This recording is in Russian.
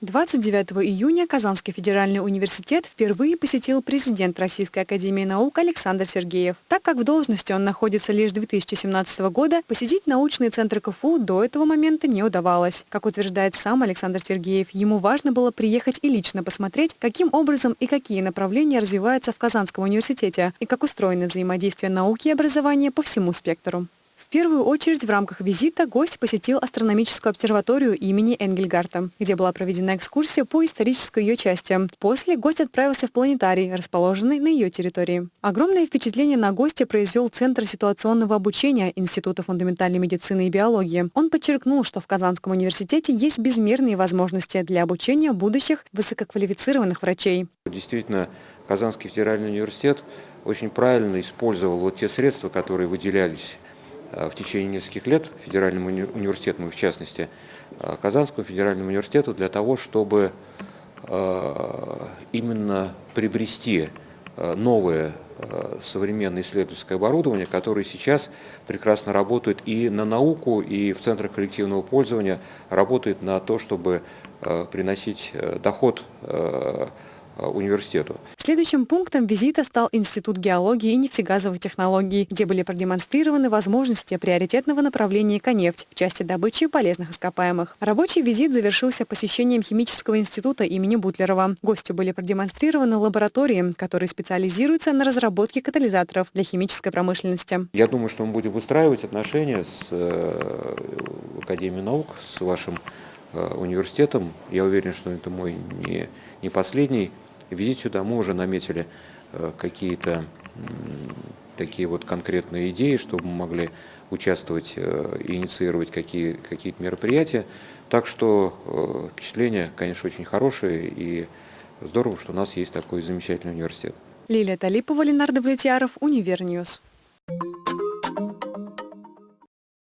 29 июня Казанский федеральный университет впервые посетил президент Российской академии наук Александр Сергеев. Так как в должности он находится лишь с 2017 года, посетить научные центры КФУ до этого момента не удавалось. Как утверждает сам Александр Сергеев, ему важно было приехать и лично посмотреть, каким образом и какие направления развиваются в Казанском университете и как устроено взаимодействие науки и образования по всему спектру. В первую очередь в рамках визита гость посетил астрономическую обсерваторию имени Энгельгарта, где была проведена экскурсия по исторической ее части. После гость отправился в планетарий, расположенный на ее территории. Огромное впечатление на гостя произвел Центр ситуационного обучения Института фундаментальной медицины и биологии. Он подчеркнул, что в Казанском университете есть безмерные возможности для обучения будущих высококвалифицированных врачей. Действительно, Казанский федеральный университет очень правильно использовал вот те средства, которые выделялись в течение нескольких лет федеральному университету, в частности, э, Казанскому федеральному университету, для того, чтобы э, именно приобрести новое современное исследовательское оборудование, которое сейчас прекрасно работает и на науку, и в центрах коллективного пользования, работает на то, чтобы приносить доход Э, университету. Следующим пунктом визита стал Институт геологии и нефтегазовых технологий, где были продемонстрированы возможности приоритетного направления «Конефть» в части добычи полезных ископаемых. Рабочий визит завершился посещением химического института имени Бутлерова. Гостю были продемонстрированы лаборатории, которые специализируются на разработке катализаторов для химической промышленности. Я думаю, что мы будем выстраивать отношения с э, Академией наук, с вашим э, университетом. Я уверен, что это мой не, не последний визит сюда мы уже наметили э, какие-то такие вот конкретные идеи, чтобы мы могли участвовать э, и инициировать какие, какие-то мероприятия. Так что э, впечатление, конечно, очень хорошее и здорово, что у нас есть такой замечательный университет. Лилия Талипова, Ленардо Влетьяров, Универньюз. Thank you.